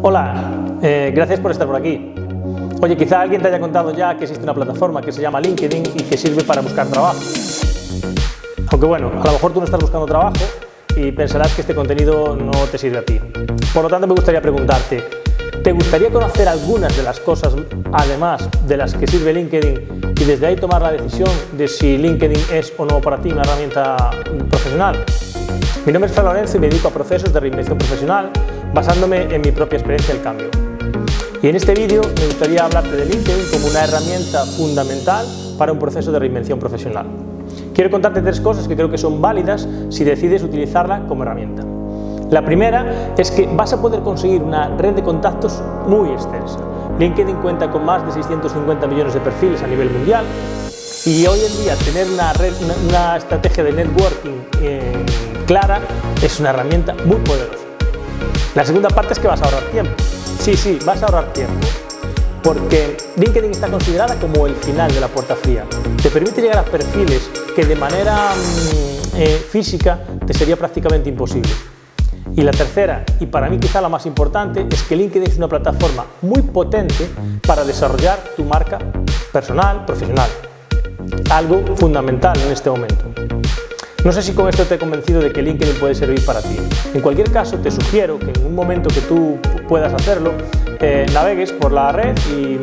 Hola, eh, gracias por estar por aquí. Oye, quizá alguien te haya contado ya que existe una plataforma que se llama LinkedIn y que sirve para buscar trabajo. Aunque bueno, a lo mejor tú no estás buscando trabajo y pensarás que este contenido no te sirve a ti. Por lo tanto, me gustaría preguntarte, ¿te gustaría conocer algunas de las cosas, además de las que sirve LinkedIn, y desde ahí tomar la decisión de si LinkedIn es o no para ti una herramienta profesional? Mi nombre es Fran Lorenzo y me dedico a procesos de reinvención profesional basándome en mi propia experiencia del cambio. Y en este vídeo me gustaría hablarte de LinkedIn como una herramienta fundamental para un proceso de reinvención profesional. Quiero contarte tres cosas que creo que son válidas si decides utilizarla como herramienta. La primera es que vas a poder conseguir una red de contactos muy extensa. LinkedIn cuenta con más de 650 millones de perfiles a nivel mundial y hoy en día tener una, red, una, estrategia de networking eh, clara es una herramienta muy poderosa. La segunda parte es que vas a ahorrar tiempo. Sí, sí, vas a ahorrar tiempo. Porque LinkedIn está considerada como el final de la puerta fría. Te permite llegar a perfiles que de manera mm, eh, física te sería prácticamente imposible. Y la tercera, y para mí quizá la más importante, es que LinkedIn es una plataforma muy potente para desarrollar tu marca personal, profesional. Algo fundamental en este momento. No sé si con esto te he convencido de que LinkedIn puede servir para ti. En cualquier caso, te sugiero que en un momento que tú puedas hacerlo, eh, navegues por la red y,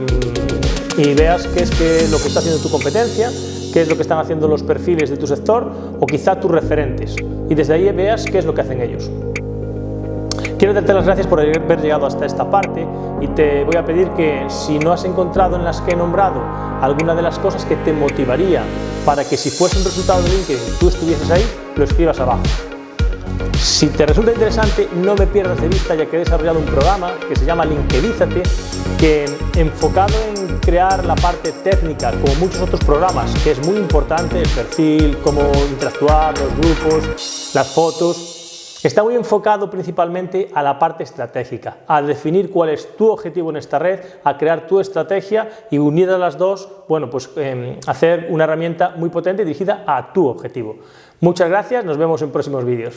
veas qué es lo que está haciendo tu competencia, qué es lo que están haciendo los perfiles de tu sector o quizá tus referentes. Y desde ahí veas qué es lo que hacen ellos. Quiero darte las gracias por haber llegado hasta esta parte y te voy a pedir que si no has encontrado en las que he nombrado alguna de las cosas que te motivaría para que si fuese un resultado de LinkedIn tú estuvieses ahí, lo escribas abajo. Si te resulta interesante, no me pierdas de vista ya que he desarrollado un programa que se llama LinkedInízate, que enfocado en crear la parte técnica, como muchos otros programas, que es muy importante, el perfil, cómo interactuar, los grupos, las fotos, Está muy enfocado principalmente a la parte estratégica, a definir cuál es tu objetivo en esta red, a crear tu estrategia y unidas las dos, bueno, pues em, hacer una herramienta muy potente dirigida a tu objetivo. Muchas gracias, nos vemos en próximos vídeos.